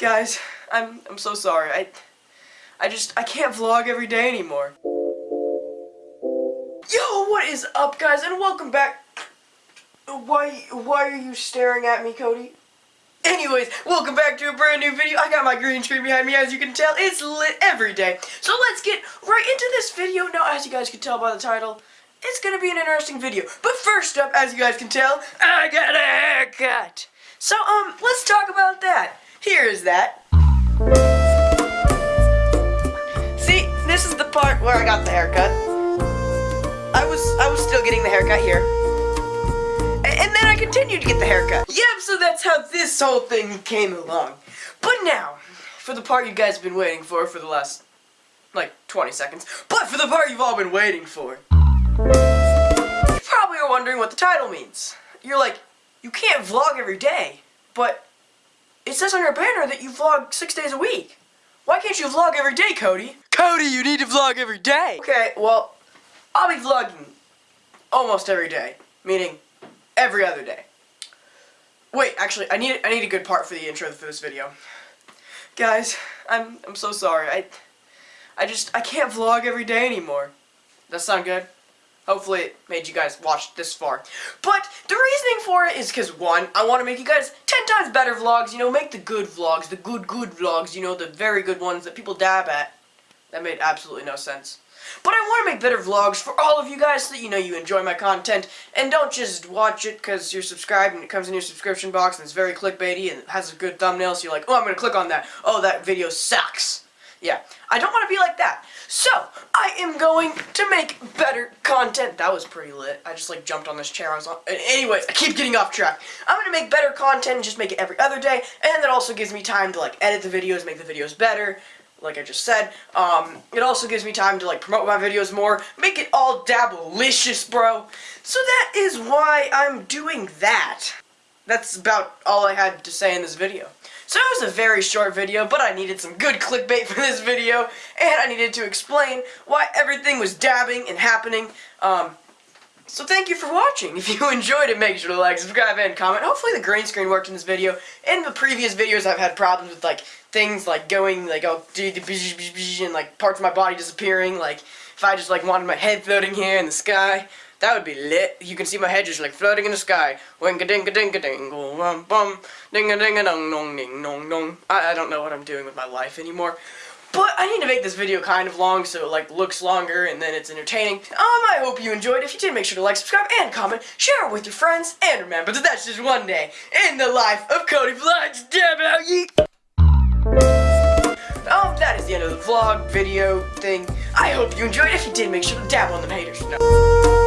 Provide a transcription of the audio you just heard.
Guys, I'm I'm so sorry. I I just I can't vlog every day anymore. Yo, what is up guys and welcome back. Why why are you staring at me, Cody? Anyways, welcome back to a brand new video. I got my green screen behind me, as you can tell. It's lit every day. So let's get right into this video. Now, as you guys can tell by the title, it's gonna be an interesting video. But first up, as you guys can tell, I got a haircut. So, um, let's talk about that. Here is that. See, this is the part where I got the haircut. I was, I was still getting the haircut here. And then I continued to get the haircut. Yep, so that's how this whole thing came along. But now, for the part you guys have been waiting for for the last, like, 20 seconds. But for the part you've all been waiting for. You probably are wondering what the title means. You're like, you can't vlog every day, but it says on your banner that you vlog six days a week. Why can't you vlog every day, Cody? Cody, you need to vlog every day! Okay, well, I'll be vlogging almost every day. Meaning, every other day. Wait, actually, I need I need a good part for the intro for this video. Guys, I'm I'm so sorry. I I just I can't vlog every day anymore. Does that sound good? Hopefully it made you guys watch this far. But the reasoning for it is because one, I want to make you guys 10 times better vlogs, you know, make the good vlogs, the good good vlogs, you know, the very good ones that people dab at. That made absolutely no sense. But I want to make better vlogs for all of you guys so that you know you enjoy my content and don't just watch it because you're subscribed and it comes in your subscription box and it's very clickbaity and it has a good thumbnail so you're like, oh, I'm going to click on that. Oh, that video sucks. Yeah, I don't want to be like that. So, I am going to make better content. That was pretty lit. I just like jumped on this chair. I was on. Anyways, I keep getting off track. I'm going to make better content and just make it every other day. And that also gives me time to like edit the videos, make the videos better like I just said. Um, it also gives me time to like promote my videos more, make it all dabalicious, bro. So that is why I'm doing that. That's about all I had to say in this video. So it was a very short video, but I needed some good clickbait for this video, and I needed to explain why everything was dabbing and happening. Um, so thank you for watching. If you enjoyed it, make sure to like, subscribe, and comment. Hopefully the green screen worked in this video. In the previous videos, I've had problems with, like, things like going, like, oh, and, like, parts of my body disappearing. Like, if I just, like, wanted my head floating here in the sky, that would be lit. You can see my head just, like, floating in the sky. Wing a ding a ding a ding bum ding a ding a dong dong ding dong dong. I, I don't know what I'm doing with my life anymore. But I need to make this video kind of long so it like looks longer and then it's entertaining. Um, I hope you enjoyed. If you did, make sure to like, subscribe, and comment. Share it with your friends. And remember that that's just one day in the life of Cody Vlogs. Um, that is the end of the vlog, video, thing. I hope you enjoyed. If you did, make sure to dab on the haters. No.